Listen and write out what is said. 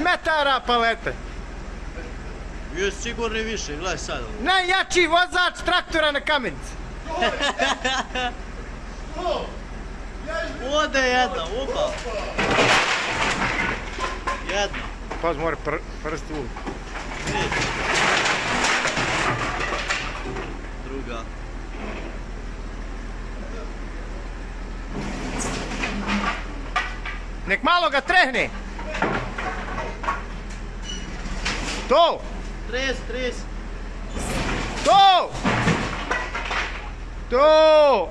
metara palete. Bio si sigurno i više, gledaj sad. Najjači vozač traktora na kamenici. Ode jedna, upa. Jedna. Paz, mora pr prsti u. Druga. Nek malo ga trehne. Tô! Três, três. Tô! Tô!